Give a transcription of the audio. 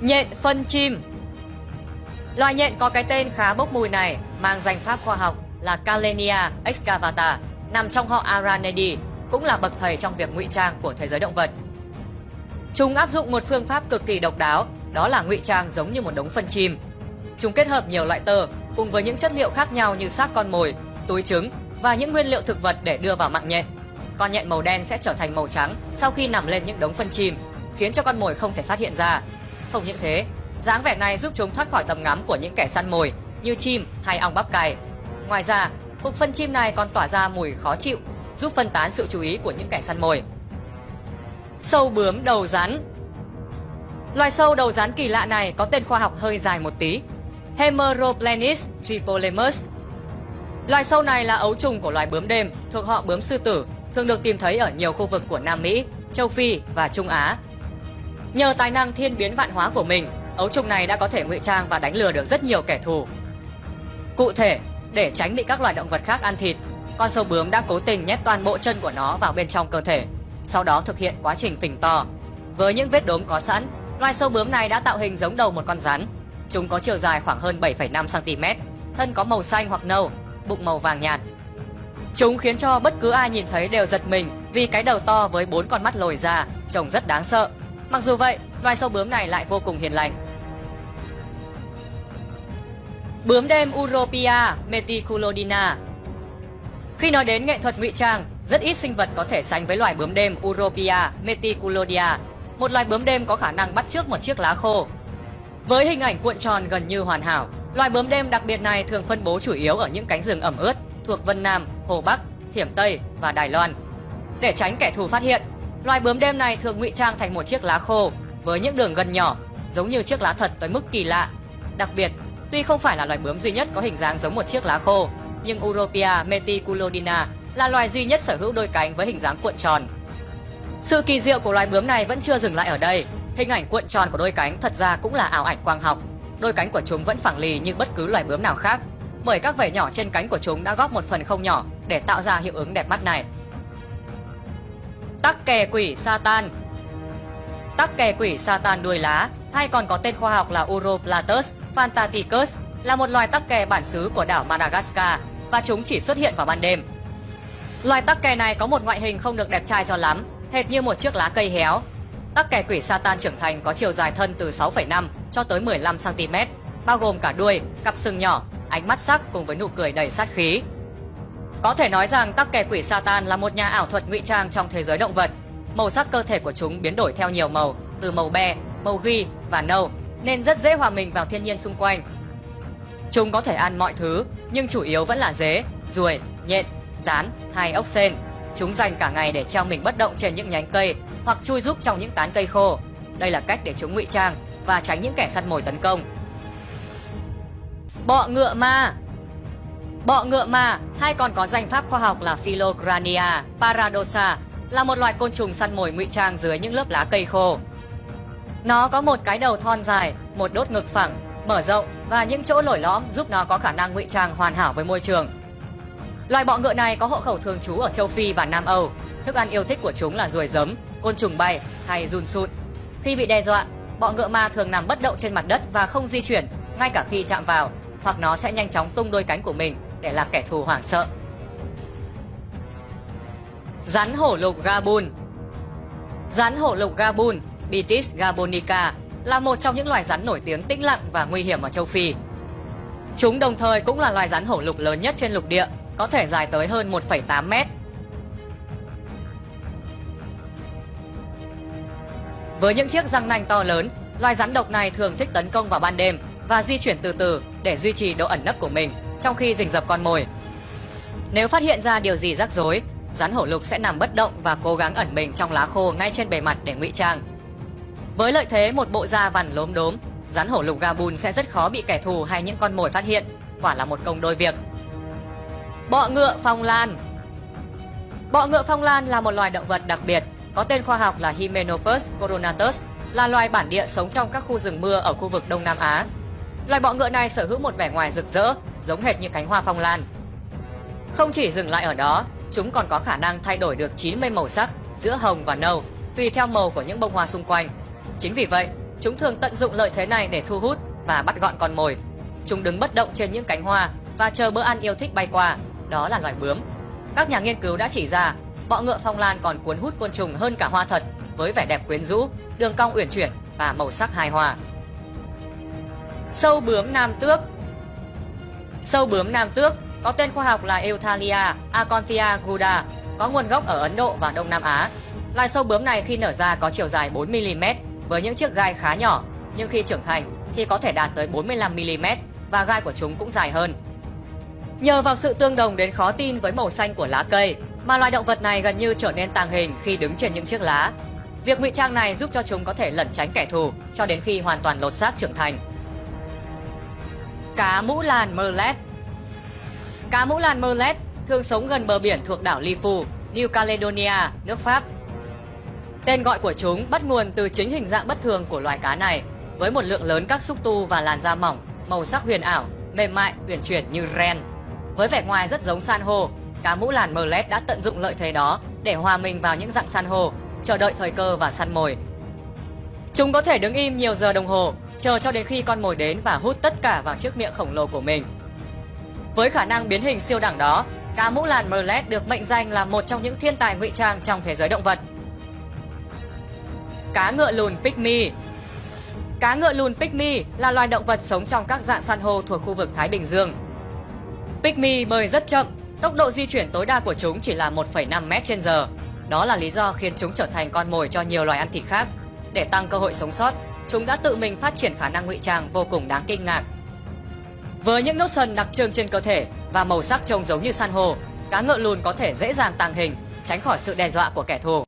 Nhện phân chim Loài nhện có cái tên khá bốc mùi này mang danh pháp khoa học là Calenia excavata, nằm trong họ Araneidae, cũng là bậc thầy trong việc ngụy trang của thế giới động vật. Chúng áp dụng một phương pháp cực kỳ độc đáo, đó là ngụy trang giống như một đống phân chim. Chúng kết hợp nhiều loại tơ cùng với những chất liệu khác nhau như xác con mồi, túi trứng và những nguyên liệu thực vật để đưa vào mạng nhện. Con nhện màu đen sẽ trở thành màu trắng sau khi nằm lên những đống phân chim, khiến cho con mồi không thể phát hiện ra. Không những thế, dáng vẻ này giúp chúng thoát khỏi tầm ngắm của những kẻ săn mồi như chim hay ong bắp cày. Ngoài ra, cục phân chim này còn tỏa ra mùi khó chịu, giúp phân tán sự chú ý của những kẻ săn mồi. Sâu bướm đầu rắn Loài sâu đầu rắn kỳ lạ này có tên khoa học hơi dài một tí. Hemeroplenis tripolemus. Loài sâu này là ấu trùng của loài bướm đêm thuộc họ bướm sư tử, thường được tìm thấy ở nhiều khu vực của Nam Mỹ, châu Phi và Trung Á. Nhờ tài năng thiên biến vạn hóa của mình, ấu trùng này đã có thể ngụy trang và đánh lừa được rất nhiều kẻ thù. Cụ thể, để tránh bị các loài động vật khác ăn thịt, con sâu bướm đã cố tình nhét toàn bộ chân của nó vào bên trong cơ thể, sau đó thực hiện quá trình phình to. Với những vết đốm có sẵn, loài sâu bướm này đã tạo hình giống đầu một con rắn. Chúng có chiều dài khoảng hơn 7,5 cm, thân có màu xanh hoặc nâu, bụng màu vàng nhạt. Chúng khiến cho bất cứ ai nhìn thấy đều giật mình vì cái đầu to với bốn con mắt lồi ra, trông rất đáng sợ. Mặc dù vậy, loài sâu bướm này lại vô cùng hiền lành. Bướm đêm Europia meticulodina Khi nói đến nghệ thuật ngụy trang, rất ít sinh vật có thể sánh với loài bướm đêm Europia meticulodia, một loài bướm đêm có khả năng bắt trước một chiếc lá khô. Với hình ảnh cuộn tròn gần như hoàn hảo, loài bướm đêm đặc biệt này thường phân bố chủ yếu ở những cánh rừng ẩm ướt thuộc Vân Nam, Hồ Bắc, Thiểm Tây và Đài Loan. Để tránh kẻ thù phát hiện, loài bướm đêm này thường ngụy trang thành một chiếc lá khô với những đường gân nhỏ, giống như chiếc lá thật tới mức kỳ lạ. Đặc biệt, tuy không phải là loài bướm duy nhất có hình dáng giống một chiếc lá khô, nhưng Europia meticulodina là loài duy nhất sở hữu đôi cánh với hình dáng cuộn tròn. Sự kỳ diệu của loài bướm này vẫn chưa dừng lại ở đây. Hình ảnh cuộn tròn của đôi cánh thật ra cũng là ảo ảnh quang học. Đôi cánh của chúng vẫn phẳng lì như bất cứ loài bướm nào khác, bởi các vảy nhỏ trên cánh của chúng đã góp một phần không nhỏ để tạo ra hiệu ứng đẹp mắt này. Tắc kè quỷ Satan Tắc kè quỷ Satan đuôi lá, hay còn có tên khoa học là Uroplatus fantaticus, là một loài tắc kè bản xứ của đảo Madagascar và chúng chỉ xuất hiện vào ban đêm. Loài tắc kè này có một ngoại hình không được đẹp trai cho lắm, hệt như một chiếc lá cây héo. Tắc kè quỷ Satan trưởng thành có chiều dài thân từ 6,5 cho tới 15 cm, bao gồm cả đuôi, cặp sừng nhỏ, ánh mắt sắc cùng với nụ cười đầy sát khí. Có thể nói rằng tắc kè quỷ Satan là một nhà ảo thuật ngụy trang trong thế giới động vật. Màu sắc cơ thể của chúng biến đổi theo nhiều màu, từ màu be, màu ghi và nâu, nên rất dễ hòa mình vào thiên nhiên xung quanh. Chúng có thể ăn mọi thứ, nhưng chủ yếu vẫn là dế, ruồi, nhện, rán hay ốc sên. Chúng dành cả ngày để treo mình bất động trên những nhánh cây hoặc chui rúc trong những tán cây khô. Đây là cách để chúng ngụy trang và tránh những kẻ săn mồi tấn công. Bọ ngựa ma Bọ ngựa ma hay còn có danh pháp khoa học là Philogrania paradoxa là một loài côn trùng săn mồi ngụy trang dưới những lớp lá cây khô. Nó có một cái đầu thon dài, một đốt ngực phẳng, mở rộng và những chỗ lồi lõm giúp nó có khả năng ngụy trang hoàn hảo với môi trường. Loài bọ ngựa này có hộ khẩu thường trú ở châu Phi và Nam Âu. Thức ăn yêu thích của chúng là ruồi giấm, côn trùng bay hay run sụn. Khi bị đe dọa, bọ ngựa ma thường nằm bất động trên mặt đất và không di chuyển, ngay cả khi chạm vào, hoặc nó sẽ nhanh chóng tung đôi cánh của mình để làm kẻ thù hoảng sợ. Rắn hổ lục Gabun Rắn hổ lục Gabun, Bitis gabonica, là một trong những loài rắn nổi tiếng tĩnh lặng và nguy hiểm ở châu Phi. Chúng đồng thời cũng là loài rắn hổ lục lớn nhất trên lục địa, có thể dài tới hơn 1,8 mét. Với những chiếc răng nanh to lớn, loài rắn độc này thường thích tấn công vào ban đêm và di chuyển từ từ để duy trì độ ẩn nấp của mình trong khi rình rập con mồi. Nếu phát hiện ra điều gì rắc rối, rắn hổ lục sẽ nằm bất động và cố gắng ẩn mình trong lá khô ngay trên bề mặt để ngụy trang. Với lợi thế một bộ da vằn lốm đốm, rắn hổ lục Gabun sẽ rất khó bị kẻ thù hay những con mồi phát hiện, quả là một công đôi việc. Bọ ngựa phong lan Bọ ngựa phong lan là một loài động vật đặc biệt, có tên khoa học là Hymenopus coronatus, là loài bản địa sống trong các khu rừng mưa ở khu vực Đông Nam Á. Loài bọ ngựa này sở hữu một vẻ ngoài rực rỡ, giống hệt như cánh hoa phong lan. Không chỉ dừng lại ở đó, chúng còn có khả năng thay đổi được 90 màu sắc giữa hồng và nâu, tùy theo màu của những bông hoa xung quanh. Chính vì vậy, chúng thường tận dụng lợi thế này để thu hút và bắt gọn con mồi. Chúng đứng bất động trên những cánh hoa và chờ bữa ăn yêu thích bay qua, đó là loài bướm. Các nhà nghiên cứu đã chỉ ra, bọ ngựa phong lan còn cuốn hút côn trùng hơn cả hoa thật với vẻ đẹp quyến rũ, đường cong uyển chuyển và màu sắc hài hòa. Sâu bướm nam tước Sâu bướm nam tước có tên khoa học là Euthalia acontia guda, có nguồn gốc ở Ấn Độ và Đông Nam Á. Loài sâu bướm này khi nở ra có chiều dài 4mm với những chiếc gai khá nhỏ, nhưng khi trưởng thành thì có thể đạt tới 45mm và gai của chúng cũng dài hơn. Nhờ vào sự tương đồng đến khó tin với màu xanh của lá cây mà loài động vật này gần như trở nên tàng hình khi đứng trên những chiếc lá. Việc ngụy trang này giúp cho chúng có thể lẩn tránh kẻ thù cho đến khi hoàn toàn lột xác trưởng thành. Cá mũ làn Merlet Cá mũ làn Merlet thường sống gần bờ biển thuộc đảo Lifu, New Caledonia, nước Pháp. Tên gọi của chúng bắt nguồn từ chính hình dạng bất thường của loài cá này, với một lượng lớn các xúc tu và làn da mỏng, màu sắc huyền ảo, mềm mại, uyển chuyển như ren. Với vẻ ngoài rất giống san hô, cá mũ làn Merlet đã tận dụng lợi thế đó để hòa mình vào những dạng san hô, chờ đợi thời cơ và săn mồi. Chúng có thể đứng im nhiều giờ đồng hồ, chờ cho đến khi con mồi đến và hút tất cả vào chiếc miệng khổng lồ của mình. Với khả năng biến hình siêu đẳng đó, cá mũ làn Merlet được mệnh danh là một trong những thiên tài ngụy trang trong thế giới động vật. Cá ngựa lùn Pygmy Cá ngựa lùn Pygmy là loài động vật sống trong các dạng san hô thuộc khu vực Thái Bình Dương. Pygmy bơi rất chậm, tốc độ di chuyển tối đa của chúng chỉ là 1,5 m trên giờ. Đó là lý do khiến chúng trở thành con mồi cho nhiều loài ăn thịt khác. Để tăng cơ hội sống sót, chúng đã tự mình phát triển khả năng ngụy trang vô cùng đáng kinh ngạc. Với những nốt sần đặc trưng trên cơ thể và màu sắc trông giống như san hô, cá ngựa lùn có thể dễ dàng tàng hình, tránh khỏi sự đe dọa của kẻ thù.